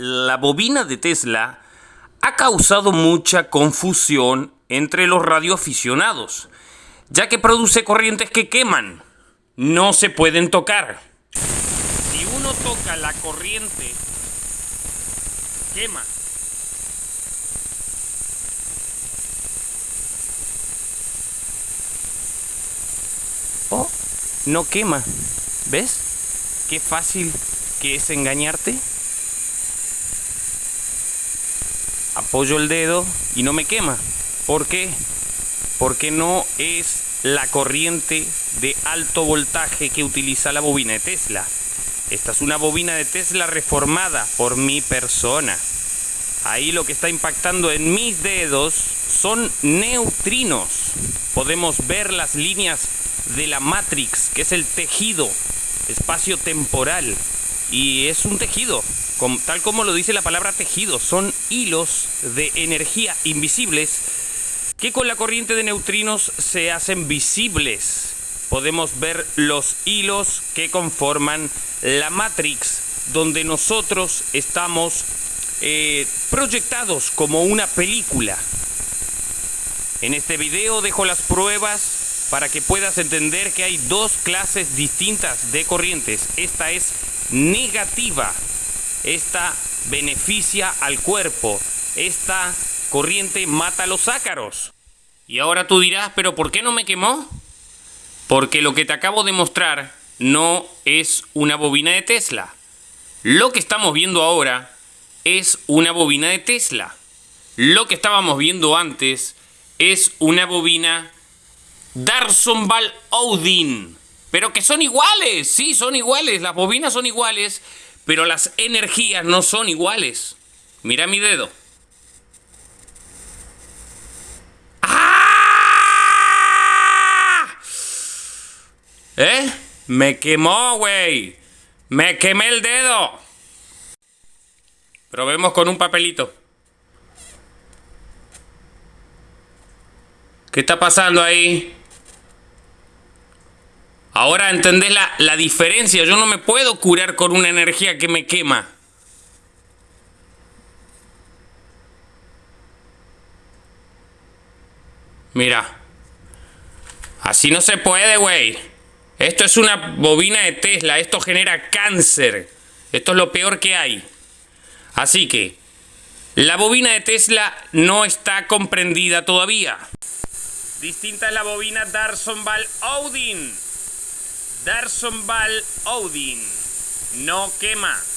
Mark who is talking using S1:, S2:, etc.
S1: la bobina de Tesla ha causado mucha confusión entre los radioaficionados, ya que produce corrientes que queman, no se pueden tocar. Si uno toca la corriente, quema. Oh, no quema. ¿Ves? Qué fácil que es engañarte. Apoyo el dedo y no me quema. ¿Por qué? Porque no es la corriente de alto voltaje que utiliza la bobina de Tesla. Esta es una bobina de Tesla reformada por mi persona. Ahí lo que está impactando en mis dedos son neutrinos. Podemos ver las líneas de la Matrix, que es el tejido espacio-temporal. Y es un tejido, tal como lo dice la palabra tejido, son hilos de energía invisibles que con la corriente de neutrinos se hacen visibles. Podemos ver los hilos que conforman la Matrix, donde nosotros estamos eh, proyectados como una película. En este video dejo las pruebas para que puedas entender que hay dos clases distintas de corrientes. Esta es negativa esta beneficia al cuerpo. Esta corriente mata los ácaros. Y ahora tú dirás, pero ¿por qué no me quemó? Porque lo que te acabo de mostrar no es una bobina de Tesla. Lo que estamos viendo ahora es una bobina de Tesla. Lo que estábamos viendo antes es una bobina Darsonval Odin. Pero que son iguales, sí, son iguales, las bobinas son iguales, pero las energías no son iguales. Mira mi dedo. ¡Ah! ¿Eh? Me quemó, güey. Me quemé el dedo. Probemos con un papelito. ¿Qué está pasando ahí? Ahora entendés la, diferencia. Yo no me puedo curar con una energía que me quema. Mira. Así no se puede, güey. Esto es una bobina de Tesla. Esto genera cáncer. Esto es lo peor que hay. Así que, la bobina de Tesla no está comprendida todavía. Distinta es la bobina Darson Val Odin. Darson Odin no quema.